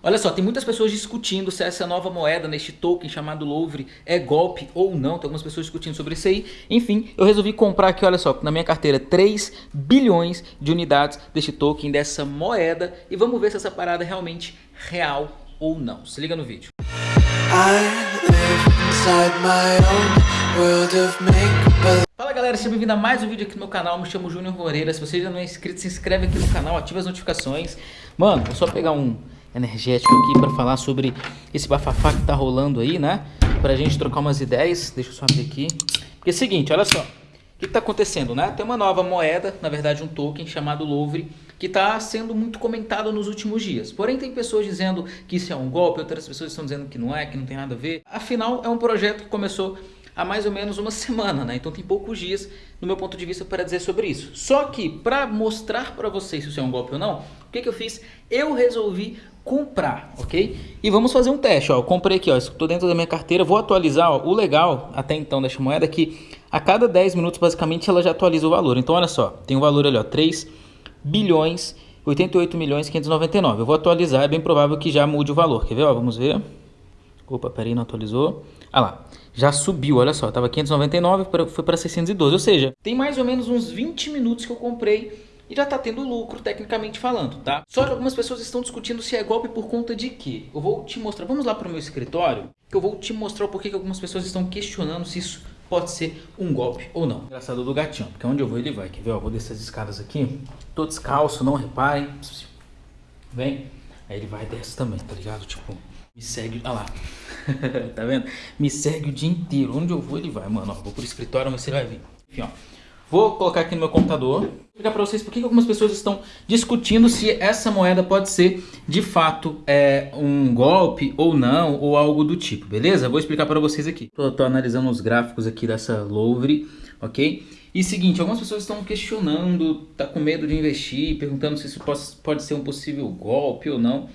Olha só, tem muitas pessoas discutindo se essa nova moeda neste token chamado Louvre é golpe ou não. Tem algumas pessoas discutindo sobre isso aí. Enfim, eu resolvi comprar aqui, olha só, na minha carteira 3 bilhões de unidades deste token, dessa moeda. E vamos ver se essa parada é realmente real ou não. Se liga no vídeo. Fala galera, seja bem-vindo a mais um vídeo aqui no meu canal, me chamo Júnior Moreira, se você ainda não é inscrito, se inscreve aqui no canal, ativa as notificações. Mano, vou só pegar um energético aqui para falar sobre esse bafafá que tá rolando aí, né? Pra gente trocar umas ideias. Deixa eu só abrir aqui. Porque é o seguinte, olha só. O que está acontecendo, né? Tem uma nova moeda, na verdade um token chamado Louvre, que está sendo muito comentado nos últimos dias. Porém, tem pessoas dizendo que isso é um golpe, outras pessoas estão dizendo que não é, que não tem nada a ver. Afinal, é um projeto que começou há mais ou menos uma semana, né? Então tem poucos dias, no meu ponto de vista, para dizer sobre isso. Só que, para mostrar para vocês se isso é um golpe ou não, o que, que eu fiz? Eu resolvi comprar, ok? E vamos fazer um teste, ó. Eu comprei aqui, ó. Estou dentro da minha carteira. Vou atualizar, ó. O legal até então dessa moeda é que a cada 10 minutos, basicamente, ela já atualiza o valor. Então, olha só. Tem o um valor ali, ó. 3 bilhões 88 milhões 599. Eu vou atualizar. É bem provável que já mude o valor. Quer ver, ó? Vamos ver. Opa, peraí, não atualizou. Ah lá, já subiu, olha só, tava 599, foi para 612, ou seja, tem mais ou menos uns 20 minutos que eu comprei e já está tendo lucro tecnicamente falando, tá? Só que algumas pessoas estão discutindo se é golpe por conta de quê? Eu vou te mostrar, vamos lá para o meu escritório, que eu vou te mostrar o porquê que algumas pessoas estão questionando se isso pode ser um golpe ou não. Engraçado do gatinho, porque onde eu vou ele vai, quer ver? Ó, vou descer as escadas aqui, tô descalço, não reparem, vem, aí ele vai e desce também, tá ligado? Tipo, me segue, olha lá, tá vendo? Me segue o dia inteiro, onde eu vou ele vai, mano, ó, vou pro escritório, mas você vai vir. Enfim, ó. Vou colocar aqui no meu computador, vou explicar para vocês por que algumas pessoas estão discutindo se essa moeda pode ser de fato é, um golpe ou não, ou algo do tipo, beleza? Vou explicar para vocês aqui. Estou analisando os gráficos aqui dessa Louvre, ok? E seguinte, algumas pessoas estão questionando, tá com medo de investir, perguntando se isso pode, pode ser um possível golpe ou não,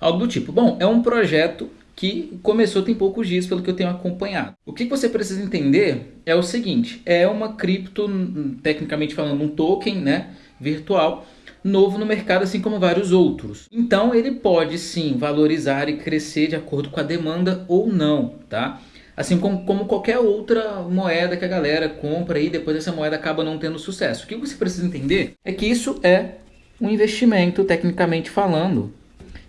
algo do tipo. Bom, é um projeto que começou tem poucos dias, pelo que eu tenho acompanhado. O que você precisa entender é o seguinte, é uma cripto, tecnicamente falando, um token né, virtual, novo no mercado, assim como vários outros. Então ele pode sim valorizar e crescer de acordo com a demanda ou não, tá? Assim como, como qualquer outra moeda que a galera compra e depois essa moeda acaba não tendo sucesso. O que você precisa entender é que isso é um investimento, tecnicamente falando,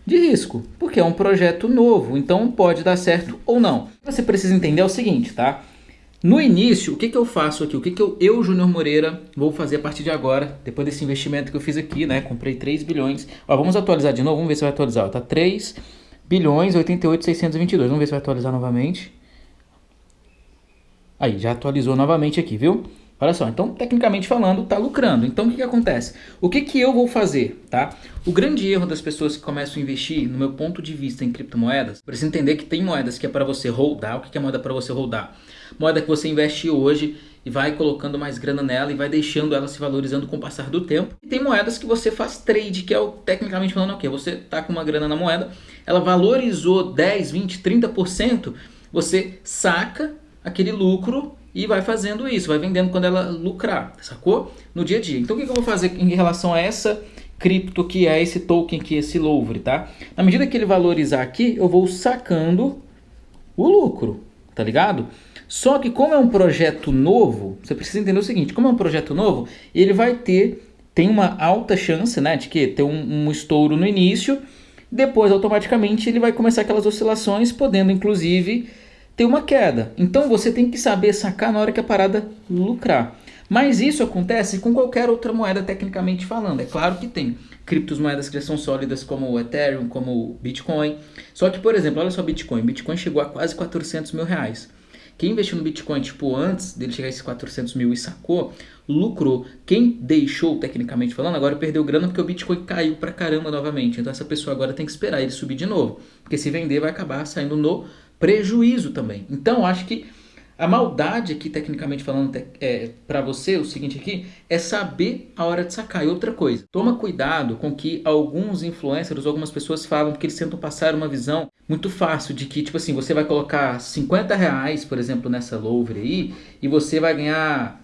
de risco, porque é um projeto novo, então pode dar certo ou não. Você precisa entender o seguinte, tá? No início, o que, que eu faço aqui? O que, que eu, eu, Júnior Moreira, vou fazer a partir de agora, depois desse investimento que eu fiz aqui, né? Comprei 3 bilhões. Ó, vamos atualizar de novo, vamos ver se vai atualizar. Ó, tá 3 bilhões 88 622. Vamos ver se vai atualizar novamente. Aí, já atualizou novamente aqui, viu? Olha só, então tecnicamente falando, está lucrando. Então o que, que acontece? O que, que eu vou fazer? Tá? O grande erro das pessoas que começam a investir, no meu ponto de vista em criptomoedas, precisa entender que tem moedas que é para você holdar. O que, que é moeda para você holdar? Moeda que você investe hoje e vai colocando mais grana nela e vai deixando ela se valorizando com o passar do tempo. E tem moedas que você faz trade, que é o tecnicamente falando o quê? Você tá com uma grana na moeda, ela valorizou 10, 20, 30%, você saca aquele lucro e vai fazendo isso, vai vendendo quando ela lucrar, sacou? No dia a dia. Então o que, eu vou fazer em relação a essa cripto que é esse token que é esse Louvre, tá? Na medida que ele valorizar aqui, eu vou sacando o lucro, tá ligado? Só que como é um projeto novo, você precisa entender o seguinte, como é um projeto novo, ele vai ter, tem uma alta chance, né, de que ter um, um estouro no início, depois automaticamente ele vai começar aquelas oscilações, podendo inclusive ter uma queda. Então você tem que saber sacar na hora que a parada lucrar. Mas isso acontece com qualquer outra moeda tecnicamente falando. É claro que tem criptomoedas que são sólidas como o Ethereum, como o Bitcoin. Só que, por exemplo, olha só Bitcoin. Bitcoin chegou a quase 400 mil reais. Quem investiu no Bitcoin, tipo, antes dele chegar a esses 400 mil e sacou, lucrou. Quem deixou, tecnicamente falando, agora perdeu grana porque o Bitcoin caiu pra caramba novamente. Então essa pessoa agora tem que esperar ele subir de novo. Porque se vender vai acabar saindo no prejuízo também. Então, acho que a maldade aqui, tecnicamente falando, é, para você, o seguinte aqui, é saber a hora de sacar. E outra coisa, toma cuidado com que alguns influencers, algumas pessoas falam que eles tentam passar uma visão muito fácil de que, tipo assim, você vai colocar 50 reais, por exemplo, nessa Louvre aí, e você vai ganhar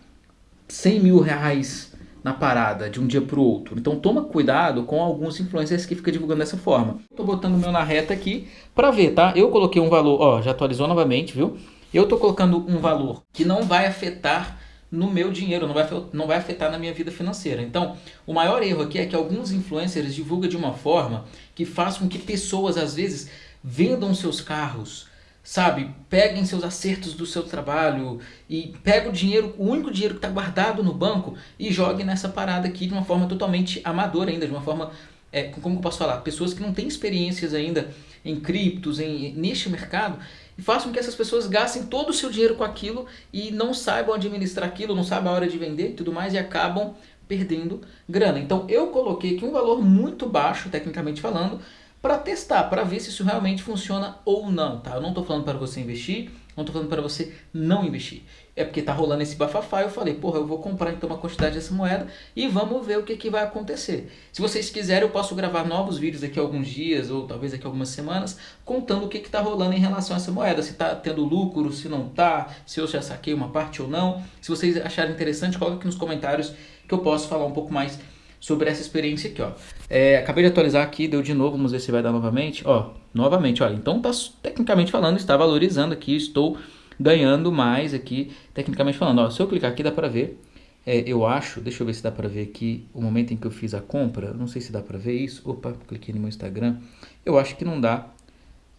100 mil reais na parada de um dia para o outro. Então toma cuidado com alguns influencers que ficam divulgando dessa forma. Estou botando o meu na reta aqui para ver, tá? Eu coloquei um valor, ó, já atualizou novamente, viu? Eu estou colocando um valor que não vai afetar no meu dinheiro, não vai, não vai afetar na minha vida financeira. Então, o maior erro aqui é que alguns influencers divulgam de uma forma que faz com que pessoas, às vezes, vendam seus carros, sabe? Peguem seus acertos do seu trabalho e pega o dinheiro, o único dinheiro que está guardado no banco e jogue nessa parada aqui de uma forma totalmente amadora ainda, de uma forma, é, como eu posso falar, pessoas que não têm experiências ainda em criptos, em, neste mercado, e façam que essas pessoas gastem todo o seu dinheiro com aquilo e não saibam administrar aquilo, não sabem a hora de vender e tudo mais e acabam perdendo grana. Então eu coloquei aqui um valor muito baixo, tecnicamente falando, para testar, para ver se isso realmente funciona ou não, tá? Eu não estou falando para você investir, não estou falando para você não investir. É porque tá rolando esse bafafá, eu falei, porra, eu vou comprar então uma quantidade dessa moeda e vamos ver o que, que vai acontecer. Se vocês quiserem, eu posso gravar novos vídeos daqui a alguns dias ou talvez daqui a algumas semanas, contando o que, que tá rolando em relação a essa moeda. Se tá tendo lucro, se não tá, se eu já saquei uma parte ou não. Se vocês acharem interessante, coloca aqui nos comentários que eu posso falar um pouco mais sobre essa experiência aqui, ó. É, acabei de atualizar aqui, deu de novo, vamos ver se vai dar novamente. Ó, novamente, olha, então tá, tecnicamente falando, está valorizando aqui, estou ganhando mais aqui, tecnicamente falando. Ó, se eu clicar aqui dá pra ver, é, eu acho, deixa eu ver se dá pra ver aqui o momento em que eu fiz a compra, não sei se dá pra ver isso. Opa, cliquei no meu Instagram, eu acho que não dá,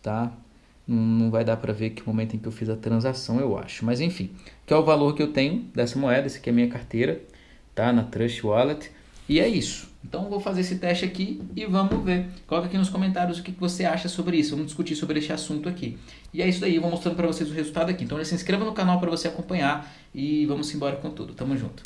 tá? Não, não vai dar pra ver que momento em que eu fiz a transação, eu acho. Mas enfim, que é o valor que eu tenho dessa moeda, esse aqui é a minha carteira, tá? Na Trust Wallet. E é isso. Então vou fazer esse teste aqui e vamos ver. Coloca aqui nos comentários o que você acha sobre isso. Vamos discutir sobre esse assunto aqui. E é isso daí, eu vou mostrando para vocês o resultado aqui. Então já se inscreva no canal para você acompanhar e vamos embora com tudo. Tamo junto.